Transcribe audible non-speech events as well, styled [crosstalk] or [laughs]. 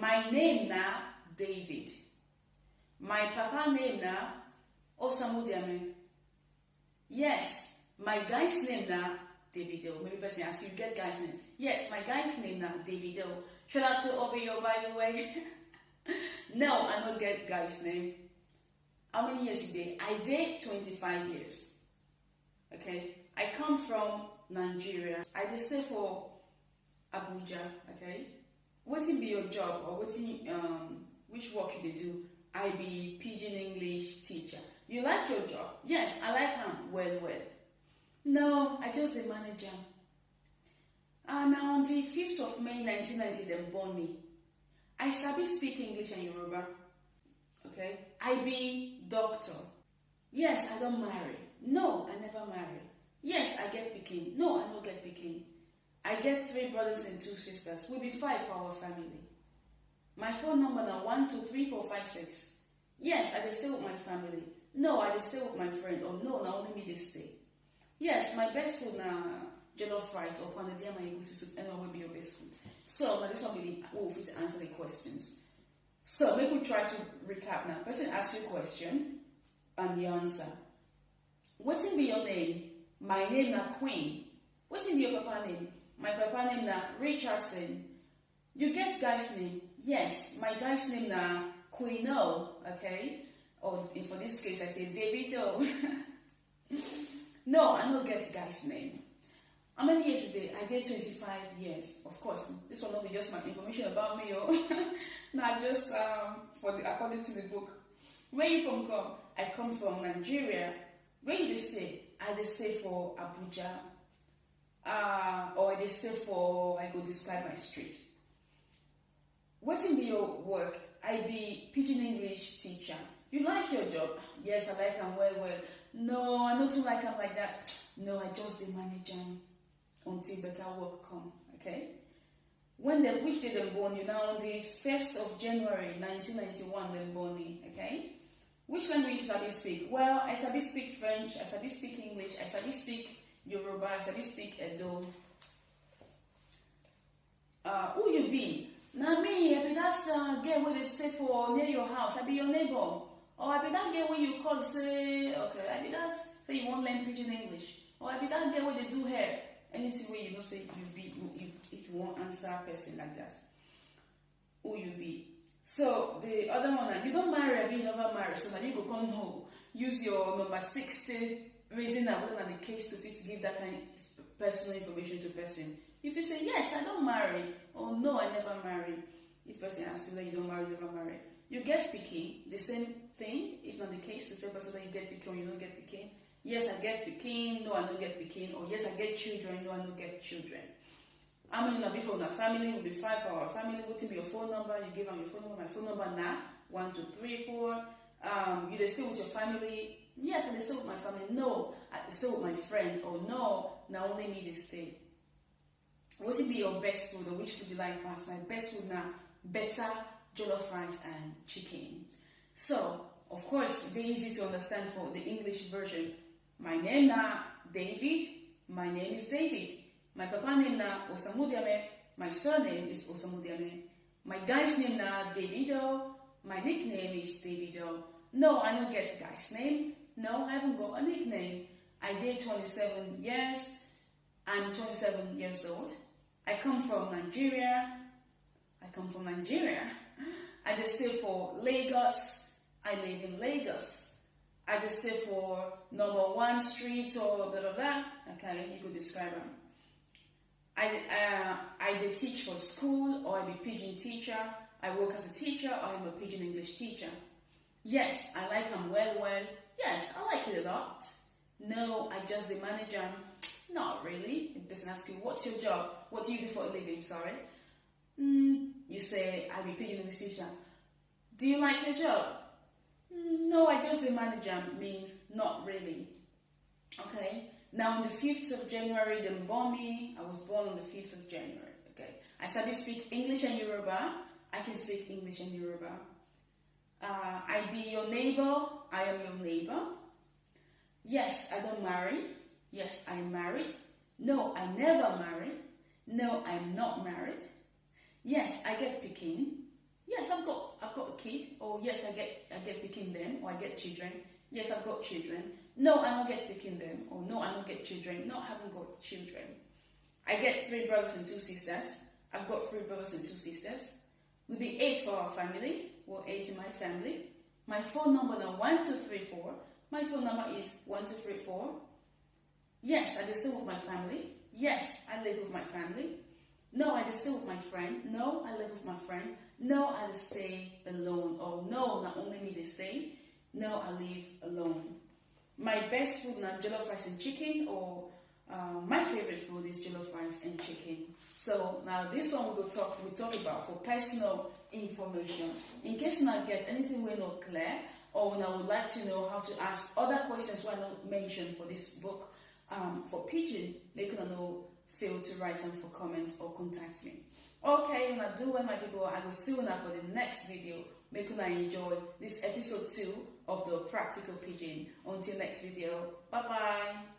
My name na David. My papa name na Osamudiame. Yes, my guy's name na Davido. Maybe person ask you get guy's name. Yes, my guy's name na Davido. Shout out to Obeyo by the way. [laughs] no, I don't get guy's name. How many years you did? I did 25 years. Okay. I come from Nigeria. I stay for Abuja. Okay. Wetin be your job or wetin um, which work you do? I be pidgin English teacher. You like your job? Yes, I like am well well. No, I just dey manage am. And na on the 5th of May 1990 dem born me. I sabi speak English and Yoruba. Okay? I be doctor. Yes, I don marry. No, I never marry. Yes, I get pikin. No, I no get pikin. I get three brothers and two sisters. We'll be five for our family. My phone number na one two three four five six. Yes, I dey stay with my family. No, I dey stay with my friend. Or no, na only me dey stay. Yes, my best food na jollof rice or pounded yam and egusi soup. And will be your best food. So, na this one be the oh, fit answer the questions. So, make we try to recap now. Person ask you a question and the answer. Wetin be your name? My name na Queen. Wetin be your papa name? My papa name na Richardson. You get guy's name? Yes, my guy's name na Quino, okay? Or in- for this case, I say Davido. [laughs] no, I don't get guy's name. How many years today? I get 25 years. Of course, this will not be just my information about me, oh. [laughs] not just um, for the according to the book. Where you from come? I come from Nigeria. Where you stay? I stay for Abuja. I stay for, I go describe my street. Wetin be your work? I be pidgin English teacher. You like your job? Yes, I like am well well. No, I not too like am like that. No, I just dey manage am until better work come. Okay. When dem which day dem born you? Now on the first of January 1991 dem born me. Okay. Which language you sabi speak? Well, I sabi speak French. I sabi speak English. I sabi speak Yoruba. I speak Edo. Uh, who you be? Na me, I be that uh, girl wey dey stay for near your house. I be your neighbor. Or I be that girl where you call say, okay, I be that say you wan learn pidgin English. Or I be that girl wey dey do hair. Anything wey you know say you be, you, you, if you wan answer person like that. Who you be? So the other one, na you don marry, abi you never marry. So na you go come know, use your number sixty reason na whether the case to fit give that kind of personal information to person. If you say yes, I don't marry, or no, I never marry. If person asks you that you don't marry, you never marry. You get pikin, the same thing. If not the case to tell person that you get pikin or you don't get pikin. Yes, I get pikin. No, I don't get pikin. Or yes, I get children. No, I don't get children. How many una be for una family? Will be five for our family. Wetin be your phone number? You give am your phone number. My phone number na one two three four. Um, you dey stay with your family? Yes, I dey stay with my family. No, I stay with my friends. Or no, now only me they stay. Wetin be your best food or which food you like pass? My best food now, better jollof rice and chicken. So, of course, dey easy to understand for the English version. My name na David. My name is David. My papa name na Osamudiame. My surname is Osamudiame. My guy's name na Davido. My nickname is Davido. No, I don't get guy's name. No, I haven't got a nickname. I did 27 years. I'm 27 years old. I come from Nigeria. I come from Nigeria. I just stay for Lagos. I live in Lagos. I just stay for number one street or blah blah blah. Okay, you could describe them. I uh, I teach for school or I be pidgin teacher. I work as a teacher or I'm a pidgin English teacher. Yes, I like them well well. Yes, I like it a lot. No, I just the manager. Not really. If person asks you, what's your job? What do you do for a living? Sorry. Mm, you say, I be pidgin English teacher. Do you like your job? "Mm, No, I just the manager means not really. Okay. Now on the 5th of January, they born me. I was born on the 5th of January. Okay. I sabi speak English and Yoruba. I can speak English and Yoruba. Uh, I be your neighbor. I am your neighbor. Yes, I don't marry. Yes, I'm married. No, I never married. No, I'm not married. Yes, I get pikin. Yes, I've got I've got a kid, or yes, I get I get pikin them, or oh, I get children. Yes, I've got children. No, I don't get pikin them, or oh, no, I don't get children. No, I haven't got children. I get three brothers and two sisters. I've got three brothers and two sisters. We'll be eight for our family. We're eight in my family. My phone number now one two three four. My phone number is one two three four. Yes, I still with my family. Yes, I live with my family. No, I stay with my friend. No, I live with my friend. No, I stay alone. Or no, not only me they stay. No, I live alone. My best food now jollof rice and chicken, or uh, my favorite food is jollof rice and chicken. So now this one we will talk we talk about for personal information. In case you not get anything we're not clear, or when I would like to know how to ask other questions were not mentioned for this book um, for Pidgin, they can know fail to write them for comment or contact me. Okay, now do well my people, I will see you now for the next video. Make I enjoy this episode 2 of the practical Pidgin. Until next video, bye bye.